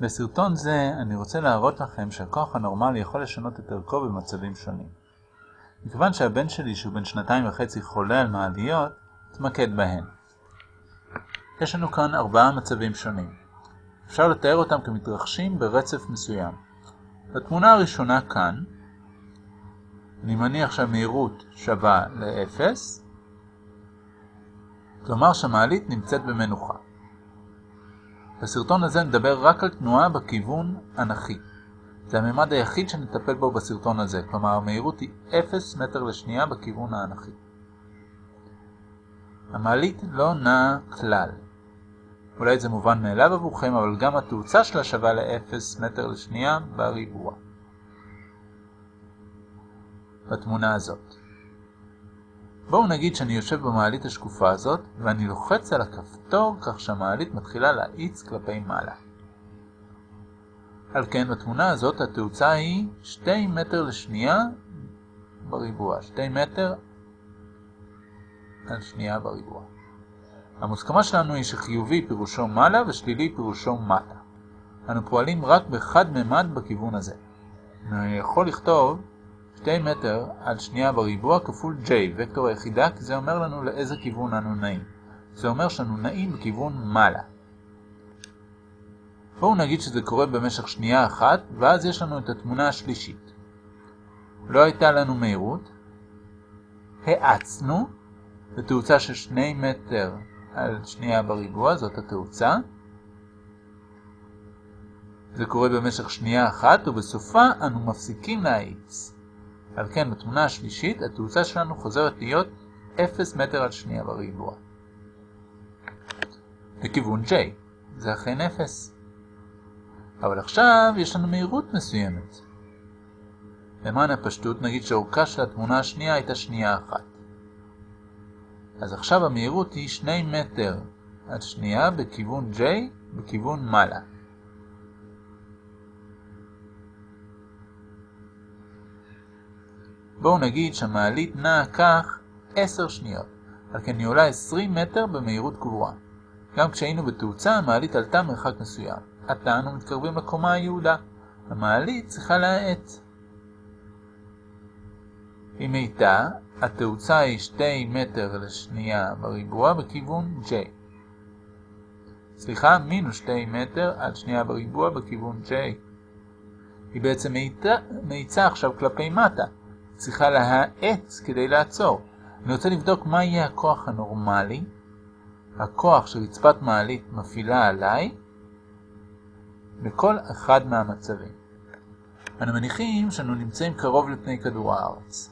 בסרטון זה אני רוצה להראות לכם שהכוח הנורמלי יכול לשנות את ערכו במצבים שונים. מכיוון שהבן שלי שהוא בן שנתיים וחצי חולה על מעליות, אתמקד בהן. יש לנו כאן ארבעה מצבים שונים. אפשר לתאר אותם כמתרחשים ברצף מסוים. בתמונה הראשונה כאן, אני מניח שהמהירות שווה ל-0, כלומר שהמעלית נמצאת במנוחה. בסרטון הזה נדבר רק על תנועה בכיוון אנכי. זה הממד היחיד שנטפל בו בסרטון הזה, כלומר המהירות היא 0 מטר לשנייה בכיוון האנכי. המעלית לא נעה כלל. אולי זה מובן מאליו עבורכם, אבל גם התאוצה שלה שווה ל-0 מטר לשנייה בריבוע. בתמונה הזאת. בואו נגיד שאני יושב במעלית השקופה הזאת, ואני לוחץ על הכפתור כך שהמעלית מתחילה להאיץ כלפי מעלה. על כן, בתמונה הזאת התאוצה היא 2 מטר לשנייה בריבוע. 2 מטר על שנייה בריבוע. המוסכמה שלנו היא שחיובי פירושו מעלה ושלילי פירושו מטה. אנו פועלים רק בחד ממד בכיוון הזה. אני יכול לכתוב 2 מטר על שנייה בריבוע כפול j, וקטור היחידה, כי זה אומר לנו לאיזה כיוון אנו נעים. זה אומר שאנו נעים בכיוון מעלה. בואו נגיד שזה קורה במשך שנייה אחת, ואז יש לנו את התמונה השלישית. לא הייתה לנו מהירות, האצנו, בתאוצה של 2 מטר על שנייה בריבוע, זאת התאוצה. זה קורה במשך שנייה אחת, ובסופה אנו מפסיקים להאיץ. על כן, בתמונה השלישית, התאוצה שלנו חוזרת להיות 0 מטר על שנייה בריבוע. לכיוון J, זה אכן 0. אבל עכשיו יש לנו מהירות מסוימת. למען הפשטות נגיד שאורכה של התמונה השנייה הייתה שנייה אחת. אז עכשיו המהירות היא 2 מטר עד שנייה בכיוון J בכיוון מעלה. בואו נגיד שהמעלית נעה כך 10 שניות, על כן היא עולה 20 מטר במהירות קבועה. גם כשהיינו בתאוצה, המעלית עלתה מרחק מסוים. עתה אנו מתקרבים לקומה היעודה. המעלית צריכה להאט. אם הייתה, התאוצה היא 2 מטר לשנייה בריבוע בכיוון J. סליחה, מינוס 2 מטר עד שנייה בריבוע בכיוון J. היא בעצם מאיצה עכשיו כלפי מטה. צריכה להאט כדי לעצור. אני רוצה לבדוק מה יהיה הכוח הנורמלי, הכוח שרצפת מעלית מפעילה עליי, בכל אחד מהמצבים. אנו מניחים שאנו נמצאים קרוב לפני כדור הארץ.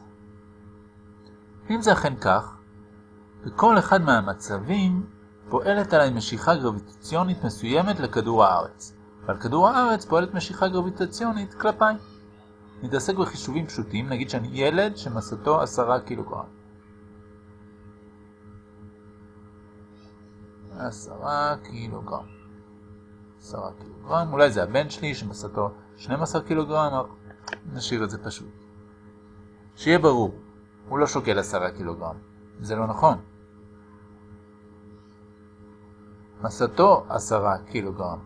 אם זה אכן כך, בכל אחד מהמצבים פועלת עליי משיכה גרביטציונית מסוימת לכדור הארץ, ועל כדור הארץ פועלת משיכה גרביטציונית כלפיי. נתעסק בחישובים פשוטים, נגיד שאני ילד שמסתו 10 קילוגרם. 10 קילוגרם. 10 קילוגרם, אולי זה הבן שלי שמסתו 12 קילוגרם, נשאיר את זה פשוט. שיהיה ברור, הוא לא שוקל 10 קילוגרם, זה לא נכון. מסתו 10 קילוגרם.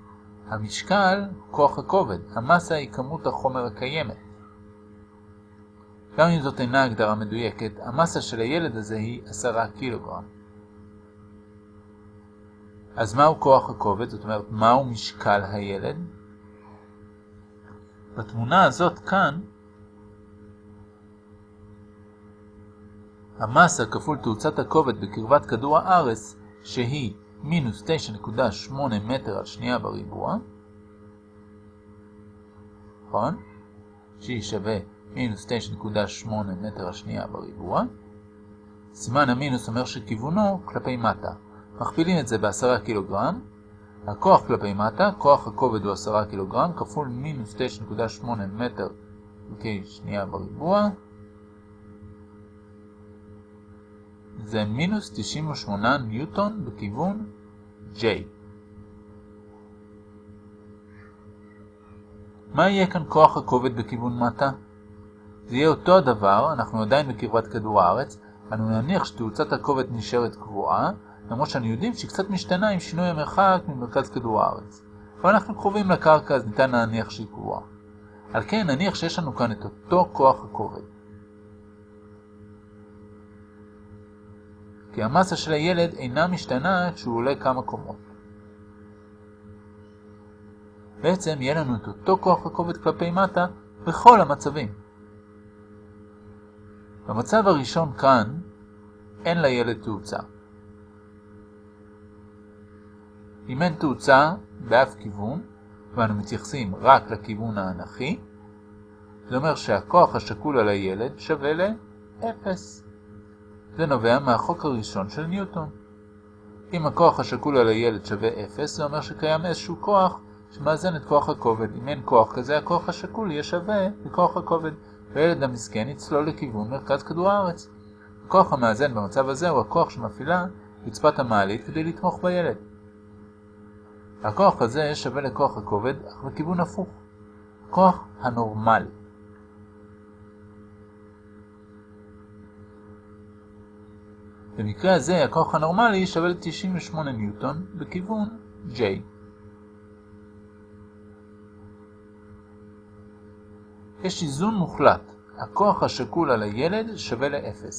המשקל, כוח הכובד, המסה היא כמות החומר הקיימת. גם אם זאת אינה הגדרה מדויקת, המסה של הילד הזה היא 10 קילוגרם. אז מהו כוח הכובד? זאת אומרת, מהו משקל הילד? בתמונה הזאת כאן, המסה כפול תאוצת הכובד בקרבת כדור הארץ, שהיא מינוס 9.8 מטר על שנייה בריבוע, נכון? שהיא שווה מינוס 9.8 מטר השנייה בריבוע. סימן המינוס אומר שכיוונו כלפי מטה. מכפילים את זה ב-10 קילוגרם. הכוח כלפי מטה, כוח הכובד הוא 10 קילוגרם, כפול מינוס 9.8 מטר חלקי שנייה בריבוע. זה מינוס 98 ניוטון בכיוון J. מה יהיה כאן כוח הכובד בכיוון מטה? זה יהיה אותו הדבר, אנחנו עדיין בקרבת כדור הארץ, אנו נניח שתאוצת הכובד נשארת קבועה, למרות שאנו יודעים שהיא קצת משתנה עם שינוי המרחק ממרכז כדור הארץ. אבל אנחנו קרובים לקרקע אז ניתן להניח שהיא קבועה. על כן נניח שיש לנו כאן את אותו כוח הכובד. כי המסה של הילד אינה משתנה כשהוא עולה כמה קומות. בעצם יהיה לנו את אותו כוח הכובד כלפי מטה בכל המצבים. במצב הראשון כאן אין לילד תאוצה. אם אין תאוצה באף כיוון, ואנו מתייחסים רק לכיוון האנכי, זה אומר שהכוח השקול על הילד שווה ל-0. זה נובע מהחוק הראשון של ניוטון. אם הכוח השקול על הילד שווה 0, זה אומר שקיים איזשהו כוח שמאזן את כוח הכובד. אם אין כוח כזה, הכוח השקול יהיה שווה לכוח הכובד, והילד המסכן יצלול לכיוון מרכז כדור הארץ. הכוח המאזן במצב הזה הוא הכוח שמפעילה רצפת המעלית כדי לתמוך בילד. הכוח הזה שווה לכוח הכובד, אך בכיוון הפוך. כוח הנורמלי. במקרה הזה הכוח הנורמלי שווה ל-98 ניוטון בכיוון J. יש איזון מוחלט. הכוח השקול על הילד שווה ל-0.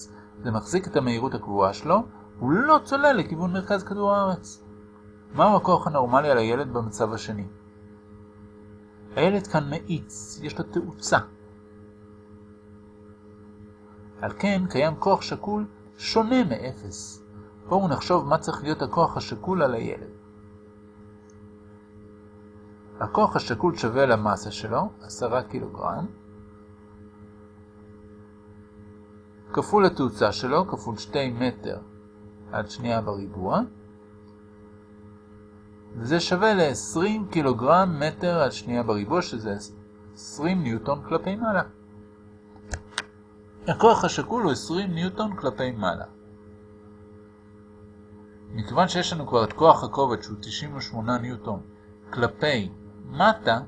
זה מחזיק את המהירות הקבועה שלו, הוא לא צולל לכיוון מרכז כדור הארץ. מהו הכוח הנורמלי על הילד במצב השני? הילד כאן מאיץ, יש לו תאוצה. על כן קיים כוח שקול שונה מאפס. בואו נחשוב מה צריך להיות הכוח השקול על הילד. הכוח השקול שווה למסה שלו, 10 קילוגרם, כפול התאוצה שלו, כפול 2 מטר עד שנייה בריבוע, וזה שווה ל-20 קילוגרם מטר עד שנייה בריבוע, שזה 20 ניוטון כלפי מעלה. הכוח השקול הוא 20 ניוטון כלפי מעלה. מכיוון שיש לנו כבר את כוח הכובד שהוא 98 ניוטון כלפי מטה,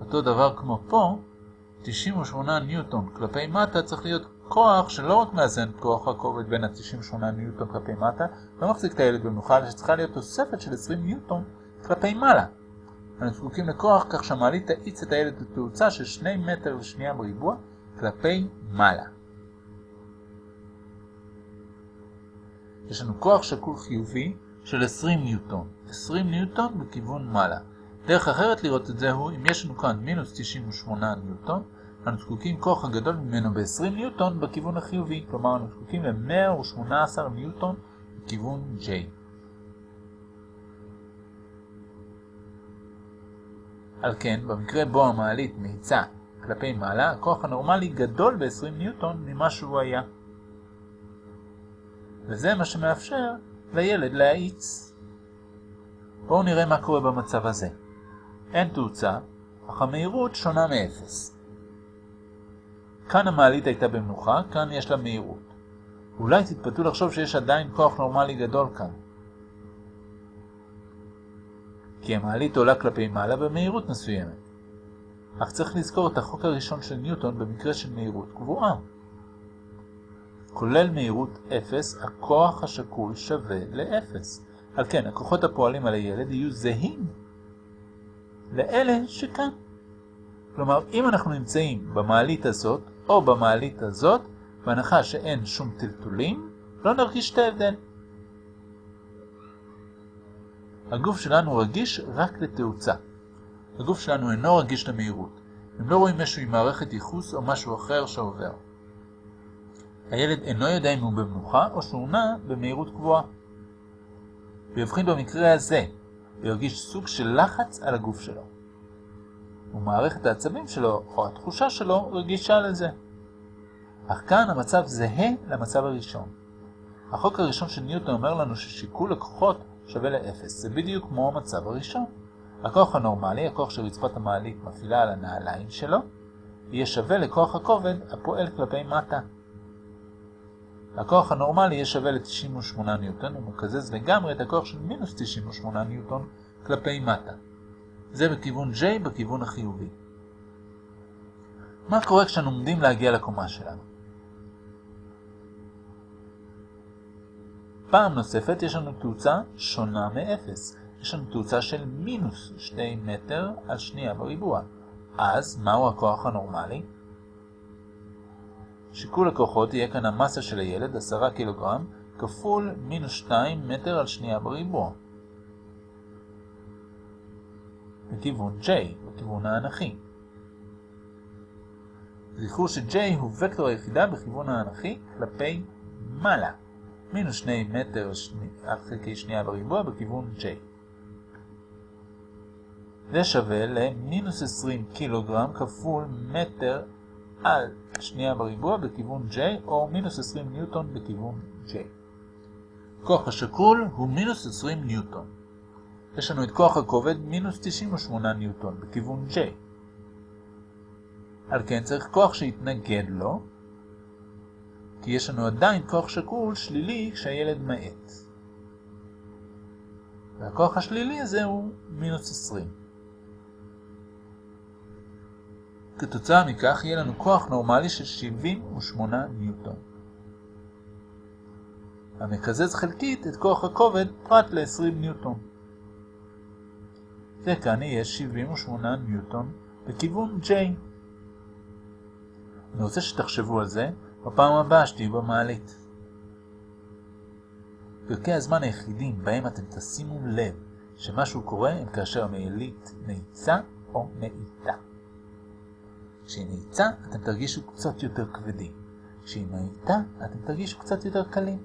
אותו דבר כמו פה, 98 ניוטון כלפי מטה צריך להיות כוח שלא רק מאזן כוח הכובד בין ה-98 ניוטון כלפי מטה, לא מחזיק את הילד אלא שצריכה להיות תוספת של 20 ניוטון כלפי מעלה. אנחנו זקוקים לכוח כך שהמעלית תאיץ את הילד לתאוצה של 2 מטר לשנייה בריבוע כלפי מעלה. יש לנו כוח שקול חיובי של 20 ניוטון, 20 ניוטון בכיוון מעלה. דרך אחרת לראות את זה הוא אם יש לנו כאן מינוס 98 ניוטון, אנו זקוקים כוח הגדול ממנו ב-20 ניוטון בכיוון החיובי, כלומר אנו זקוקים ל-118 ניוטון בכיוון J. על כן, במקרה בו המעלית מאיצה כלפי מעלה, הכוח הנורמלי גדול ב-20 ניוטון ממה שהוא היה. וזה מה שמאפשר לילד להאיץ. בואו נראה מה קורה במצב הזה. אין תאוצה, אך המהירות שונה מ-0. כאן המעלית הייתה במנוחה, כאן יש לה מהירות. אולי תתפתו לחשוב שיש עדיין כוח נורמלי גדול כאן. כי המעלית עולה כלפי מעלה במהירות מסוימת. אך צריך לזכור את החוק הראשון של ניוטון במקרה של מהירות קבועה. כולל מהירות 0, הכוח השקול שווה ל-0. על כן, הכוחות הפועלים על הילד יהיו זהים לאלה שכאן. כלומר, אם אנחנו נמצאים במעלית הזאת או במעלית הזאת, בהנחה שאין שום טלטולים, לא נרגיש את ההבדל. הגוף שלנו רגיש רק לתאוצה. הגוף שלנו אינו רגיש למהירות. הם לא רואים משהו עם מערכת ייחוס או משהו אחר שעובר. הילד אינו יודע אם הוא במנוחה או שהוא נע במהירות קבועה. ויבחין במקרה הזה, וירגיש סוג של לחץ על הגוף שלו. ומערכת העצבים שלו או התחושה שלו רגישה לזה. אך כאן המצב זהה למצב הראשון. החוק הראשון של ניוטון אומר לנו ששיקול הכוחות שווה ל-0. זה בדיוק כמו המצב הראשון. הכוח הנורמלי, הכוח שרצפת המעלית מפעילה על הנעליים שלו, יהיה שווה לכוח הכובד הפועל כלפי מטה. הכוח הנורמלי יהיה שווה ל-98 ניוטון, ומקזז לגמרי את הכוח של מינוס 98 ניוטון כלפי מטה. זה בכיוון J בכיוון החיובי. מה קורה כשאנו עומדים להגיע לקומה שלנו? פעם נוספת יש לנו תאוצה שונה מ-0. יש לנו תאוצה של מינוס 2 מטר על שנייה בריבוע. אז, מהו הכוח הנורמלי? שיקול הכוחות יהיה כאן המסה של הילד, 10 קילוגרם, כפול מינוס 2 מטר על שנייה בריבוע. בכיוון J, בכיוון האנכי. זכרו ש-J הוא וקטור היחידה בכיוון האנכי כלפי מעלה. מינוס 2 מטר על חלקי שנייה בריבוע בכיוון J. זה שווה למינוס 20 קילוגרם כפול מטר על שנייה בריבוע בכיוון J, או מינוס 20 ניוטון בכיוון J. כוח השקול הוא מינוס 20 ניוטון. יש לנו את כוח הכובד מינוס 98 ניוטון בכיוון J. על כן צריך כוח שיתנגד לו, כי יש לנו עדיין כוח שקול שלילי כשהילד מאט. והכוח השלילי הזה הוא מינוס 20. כתוצאה מכך יהיה לנו כוח נורמלי של 78 ניוטון. המקזז חלקית את כוח הכובד פרט ל-20 ניוטון. וכאן יהיה 78 ניוטון בכיוון J. אני רוצה שתחשבו על זה בפעם הבאה שתהיו במעלית. פרקי הזמן היחידים בהם אתם תשימו לב שמשהו קורה הם כאשר המעלית נעיצה או מאיתה. כשהיא נעיצה אתם תרגישו קצת יותר כבדים. כשהיא מאיתה אתם תרגישו קצת יותר קלים.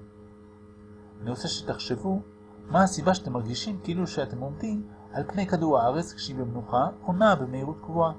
אני רוצה שתחשבו מה הסיבה שאתם מרגישים כאילו שאתם עומדים על פני כדור הארץ כשהיא במנוחה או נעה במהירות קבועה.